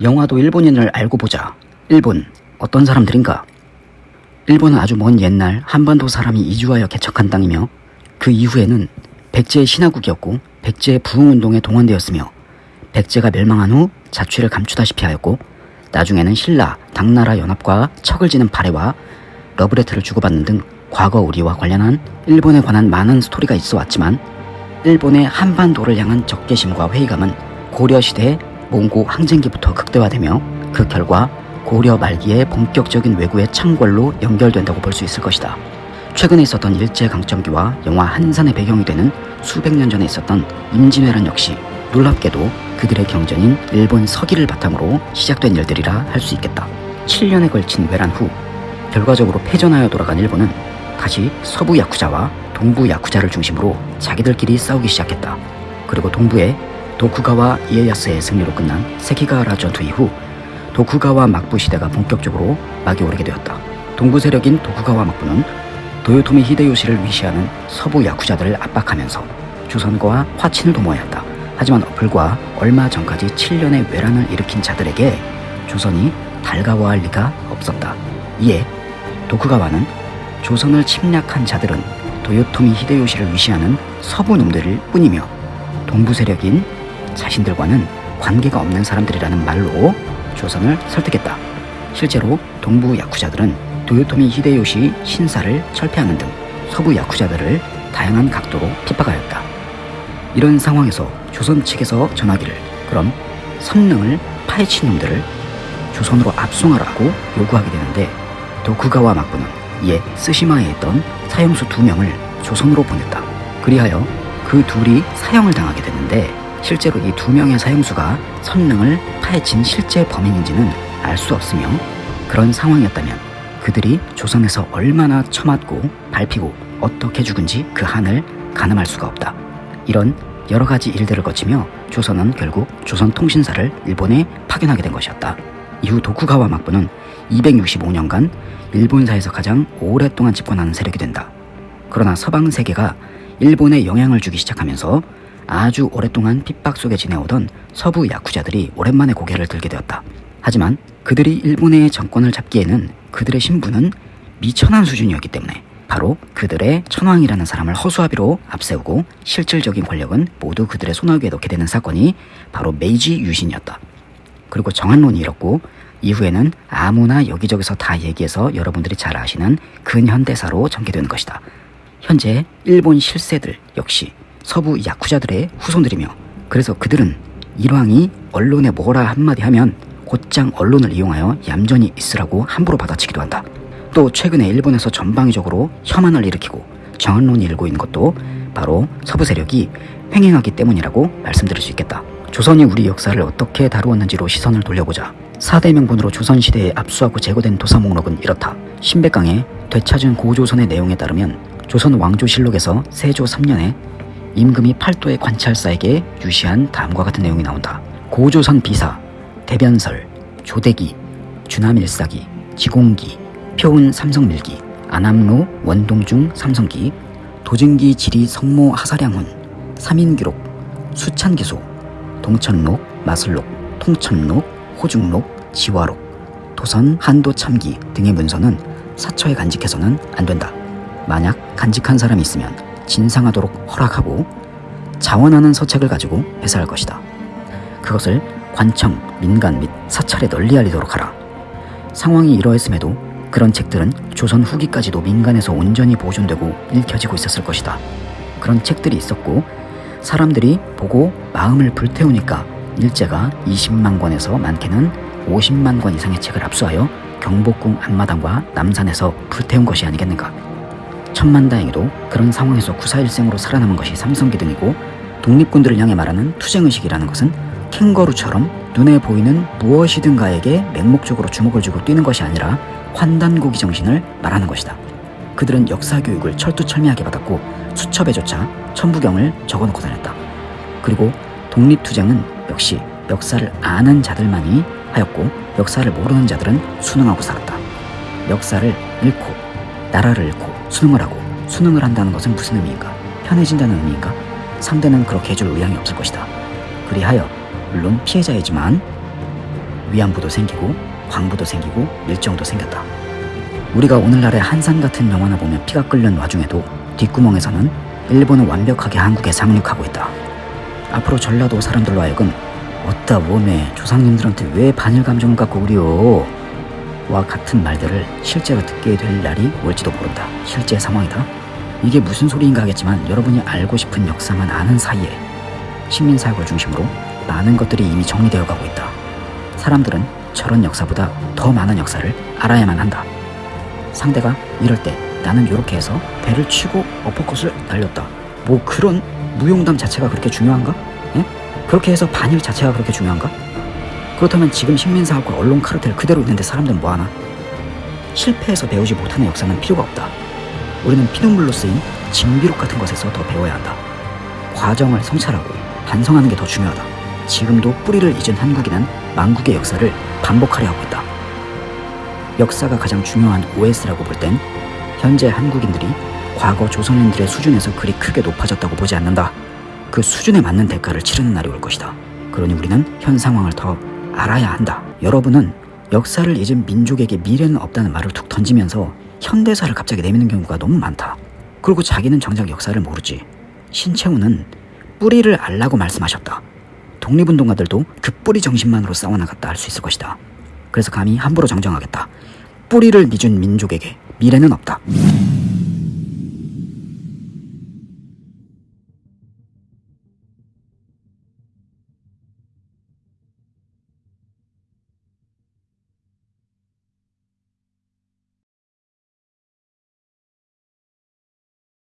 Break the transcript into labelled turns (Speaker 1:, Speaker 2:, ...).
Speaker 1: 영화도 일본인을 알고 보자. 일본 어떤 사람들인가? 일본은 아주 먼 옛날 한반도 사람이 이주하여 개척한 땅이며 그 이후에는 백제의 신화국이었고 백제의 부흥운동에 동원되었으며 백제가 멸망한 후 자취를 감추다시피 하였고 나중에는 신라, 당나라 연합과 척을 지는 발해와 러브레터를 주고받는 등 과거 우리와 관련한 일본에 관한 많은 스토리가 있어 왔지만 일본의 한반도를 향한 적개심과 회의감은 고려시대 몽고 항쟁기부터 극대화되며 그 결과 고려 말기의 본격적인 왜구의 창궐로 연결된다고 볼 수 있을 것이다. 최근에 있었던 일제강점기와 영화 한산의 배경이 되는 수백 년 전에 있었던 임진왜란 역시 놀랍게도 그들의 경전인 일본 서기를 바탕으로 시작된 일들이라 할 수 있겠다. 7년에 걸친 외란 후 결과적으로 패전하여 돌아간 일본은 다시 서부 야쿠자와 동부 야쿠자를 중심으로 자기들끼리 싸우기 시작했다. 그리고 동부에 도쿠가와 이에야스의 승리로 끝난 세키가와라 전투 이후 도쿠가와 막부 시대가 본격적으로 막이 오르게 되었다. 동부 세력인 도쿠가와 막부는 도요토미 히데요시를 위시하는 서부 야쿠자들을 압박하면서 조선과 화친을 도모하였다. 하지만 불과 얼마 전까지 7년의 외란을 일으킨 자들에게 조선이 달가워할 리가 없었다. 이에 도쿠가와는 조선을 침략한 자들은 도요토미 히데요시를 위시하는 서부 놈들일 뿐이며 동부 세력인 자신들과는 관계가 없는 사람들이라는 말로 조선을 설득했다. 실제로 동부 야쿠자들은 도요토미 히데요시 신사를 철폐하는 등 서부 야쿠자들을 다양한 각도로 핍박하였다. 이런 상황에서 조선 측에서 전하기를 그럼 선릉을 파헤친 놈들을 조선으로 압송하라고 요구하게 되는데 도쿠가와 막부는 이에 스시마에 있던 사형수 두 명을 조선으로 보냈다. 그리하여 그 둘이 사형을 당하게 됐는데 실제로 이 두 명의 사형수가 선릉을 파헤친 실제 범인인지는 알 수 없으며 그런 상황이었다면 그들이 조선에서 얼마나 처맞고 밟히고 어떻게 죽은지 그 한을 가늠할 수가 없다. 이런 여러 가지 일들을 거치며 조선은 결국 조선통신사를 일본에 파견하게 된 것이었다. 이후 도쿠가와 막부는 265년간 일본사에서 가장 오랫동안 집권하는 세력이 된다. 그러나 서방 세계가 일본에 영향을 주기 시작하면서 아주 오랫동안 핍박 속에 지내오던 서부 야쿠자들이 오랜만에 고개를 들게 되었다. 하지만 그들이 일본의 정권을 잡기에는 그들의 신분은 미천한 수준이었기 때문에 바로 그들의 천황이라는 사람을 허수아비로 앞세우고 실질적인 권력은 모두 그들의 손아귀에 넣게 되는 사건이 바로 메이지 유신이었다. 그리고 정한론이 이렇고 이후에는 아무나 여기저기서 다 얘기해서 여러분들이 잘 아시는 근현대사로 전개되는 것이다. 현재 일본 실세들 역시 서부 야쿠자들의 후손들이며 그래서 그들은 일왕이 언론에 뭐라 한마디 하면 곧장 언론을 이용하여 얌전히 있으라고 함부로 받아치기도 한다. 또 최근에 일본에서 전방위적으로 혐한을 일으키고 정언론이 일고 있는 것도 바로 서부 세력이 횡행하기 때문이라고 말씀드릴 수 있겠다. 조선이 우리 역사를 어떻게 다루었는지로 시선을 돌려보자. 4대 명분으로 조선시대에 압수하고 제거된 도사 목록은 이렇다. 신백강의 되찾은 고조선의 내용에 따르면 조선 왕조실록에서 세조 3년에 임금이 팔도의 관찰사에게 유시한 다음과 같은 내용이 나온다. 고조선 비사, 대변설, 조대기, 주남일사기, 지공기, 표운 삼성밀기, 안암로 원동중 삼성기, 도증기 지리 성모 하사량훈, 삼인기록, 수찬기소, 동천록, 마슬록, 통천록, 호중록, 지화록, 도선 한도 참기 등의 문서는 사처에 간직해서는 안 된다. 만약 간직한 사람이 있으면 진상하도록 허락하고 자원하는 서책을 가지고 배사할 것이다. 그것을 관청, 민간 및 사찰에 널리 알리도록 하라. 상황이 이러했음에도 그런 책들은 조선 후기까지도 민간에서 온전히 보존되고 읽혀지고 있었을 것이다. 그런 책들이 있었고 사람들이 보고 마음을 불태우니까 일제가 20만 권에서 많게는 50만 권 이상의 책을 압수하여 경복궁 앞마당과 남산에서 불태운 것이 아니겠는가. 천만다행히도 그런 상황에서 구사일생으로 살아남은 것이 삼성기 등이고 독립군들을 향해 말하는 투쟁의식이라는 것은 캥거루처럼 눈에 보이는 무엇이든가에게 맹목적으로 주목을 주고 뛰는 것이 아니라 환단고기 정신을 말하는 것이다. 그들은 역사 교육을 철두철미하게 받았고 수첩에조차 천부경을 적어놓고 다녔다. 그리고 독립투쟁은 역시 역사를 아는 자들만이 하였고 역사를 모르는 자들은 수능하고 살았다. 역사를 잃고 나라를 잃고 수능을 하고 수능을 한다는 것은 무슨 의미인가? 편해진다는 의미인가? 상대는 그렇게 해줄 의향이 없을 것이다. 그리하여 물론 피해자이지만 위안부도 생기고 광부도 생기고 밀정도 생겼다. 우리가 오늘날의 한산 같은 영화나 보면 피가 끓는 와중에도 뒷구멍에서는 일본은 완벽하게 한국에 상륙하고 있다. 앞으로 전라도 사람들로 하여금 어따 웜에 조상님들한테 왜 반일 감정을 갖고 그리요? 와 같은 말들을 실제로 듣게 될 날이 올지도 모른다. 실제 상황이다. 이게 무슨 소리인가 하겠지만 여러분이 알고 싶은 역사만 아는 사이에 식민사역을 중심으로 많은 것들이 이미 정리되어 가고 있다. 사람들은 저런 역사보다 더 많은 역사를 알아야만 한다. 상대가 이럴 때 나는 이렇게 해서 배를 치고 어퍼컷을 날렸다. 뭐 그런 무용담 자체가 그렇게 중요한가? 예? 그렇게 해서 반일 자체가 그렇게 중요한가? 그렇다면 지금 식민사학과 언론 카르텔 그대로 있는데 사람들은 뭐하나? 실패해서 배우지 못하는 역사는 필요가 없다. 우리는 피눈물로 쓰인 징비록 같은 것에서 더 배워야 한다. 과정을 성찰하고 반성하는 게 더 중요하다. 지금도 뿌리를 잊은 한국인은 망국의 역사를 반복하려 하고 있다. 역사가 가장 중요한 OS라고 볼 땐 현재 한국인들이 과거 조선인들의 수준에서 그리 크게 높아졌다고 보지 않는다. 그 수준에 맞는 대가를 치르는 날이 올 것이다. 그러니 우리는 현 상황을 더 알아야 한다. 여러분은 역사를 잊은 민족에게 미래는 없다는 말을 툭 던지면서 현대사를 갑자기 내미는 경우가 너무 많다. 그리고 자기는 정작 역사를 모르지. 신채훈은 뿌리를 알라고 말씀하셨다. 독립운동가들도 그 뿌리 정신만으로 싸워나갔다 할 수 있을 것이다. 그래서 감히 함부로 정정하겠다. 뿌리를 믿은 민족에게 미래는 없다.